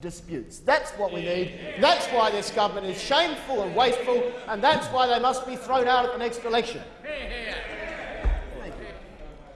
disputes. That's what we need. That's why this government is shameful and wasteful, and that's why they must be thrown out at the next election.